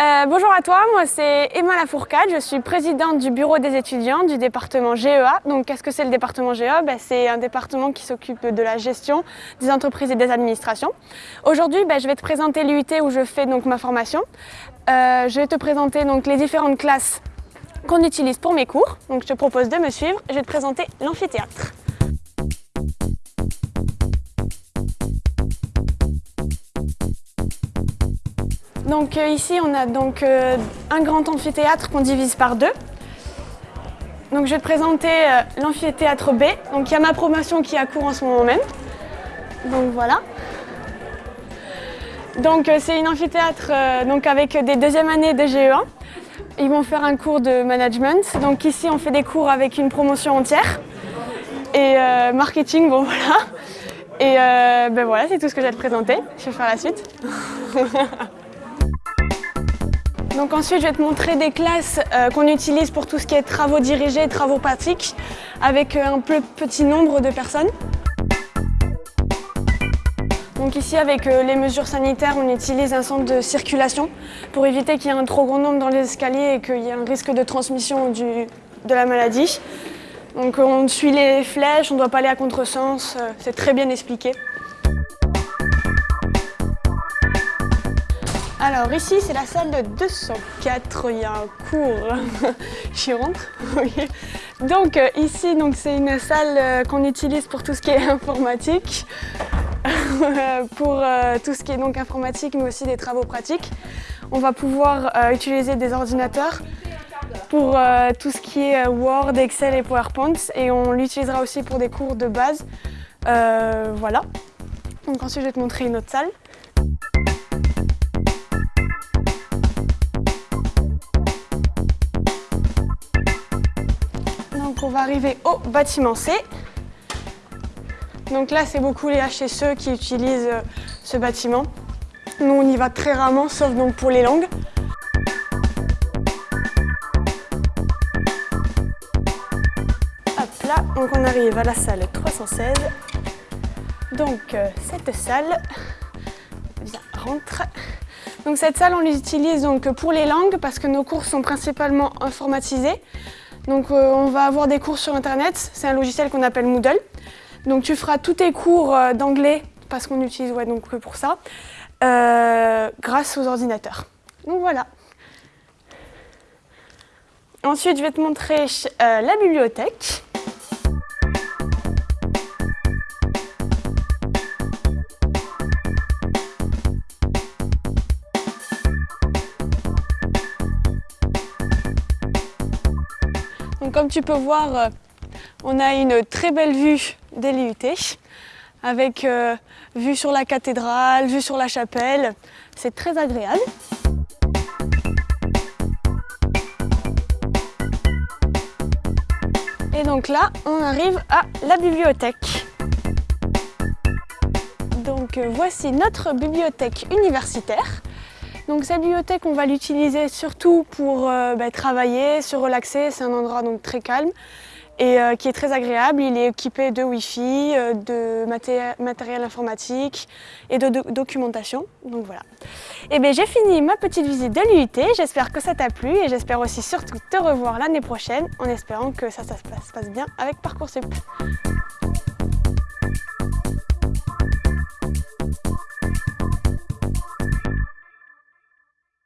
Euh, bonjour à toi, moi c'est Emma Lafourcade, je suis présidente du bureau des étudiants du département GEA. Donc qu'est-ce que c'est le département GEA ben, C'est un département qui s'occupe de la gestion des entreprises et des administrations. Aujourd'hui, ben, je vais te présenter l'UIT où je fais donc ma formation. Euh, je vais te présenter donc les différentes classes qu'on utilise pour mes cours. Donc je te propose de me suivre, je vais te présenter l'amphithéâtre. Donc euh, ici, on a donc euh, un grand amphithéâtre qu'on divise par deux. Donc je vais te présenter euh, l'amphithéâtre B. Donc il y a ma promotion qui a cours en ce moment même. Donc voilà. Donc c'est une amphithéâtre donc avec des deuxièmes années de GE1. Ils vont faire un cours de management. Donc ici on fait des cours avec une promotion entière. Et marketing, bon voilà. Et ben voilà, c'est tout ce que j'ai à te présenter. Je vais faire la suite. Donc ensuite, je vais te montrer des classes euh, qu'on utilise pour tout ce qui est travaux dirigés, travaux pratiques, avec euh, un peu petit nombre de personnes. Donc ici, avec euh, les mesures sanitaires, on utilise un centre de circulation pour éviter qu'il y ait un trop grand nombre dans les escaliers et qu'il y ait un risque de transmission de la maladie. Donc on suit les flèches, on ne doit pas aller à contresens, c'est très bien expliqué. Alors ici c'est la salle de 204, il y a un cours, j'y rentre. Donc euh, ici c'est une salle euh, qu'on utilise pour tout ce qui est informatique, pour euh, tout ce qui est donc informatique mais aussi des travaux pratiques. On va pouvoir utiliser des ordinateurs pour tout ce qui est Word, Excel et PowerPoint et on l'utilisera aussi pour des cours de base. voilà. Donc ensuite je vais te montrer une autre salle. On va arriver au bâtiment C. Donc là, c'est beaucoup les HSE qui utilisent euh, ce bâtiment. Nous, on y va très rarement, sauf donc pour les langues. Hop là, donc on arrive à la salle 316. Donc euh, cette salle, viens, rentre. Donc cette salle, on l'utilise pour les langues parce que nos cours sont principalement informatisés. Donc euh, on va avoir des cours sur internet, c'est un logiciel qu'on appelle Moodle. Donc tu feras tous tes cours euh, d'anglais, parce qu'on utilise ouais, donc que pour ça, euh, grâce aux ordinateurs. Donc voilà. Ensuite, je vais te montrer la bibliothèque. Comme tu peux voir, euh, on a une très belle vue des l'IUT avec euh, vue sur la cathédrale, vue sur la chapelle. C'est très agréable. Et donc là, on arrive à la bibliothèque. Donc euh, voici notre bibliothèque universitaire. Donc cette bibliothèque, on va l'utiliser surtout pour euh, bah, travailler, se relaxer. C'est un endroit donc très calme et euh, qui est très agréable. Il est équipé de Wi-Fi, euh, de matériel informatique et de, documentation. Donc voilà. Et eh bien j'ai fini ma petite visite de l'UIT. J'espère que ça t'a plu et j'espère aussi surtout te revoir l'année prochaine en espérant que ça, ça se passe bien avec Parcoursup.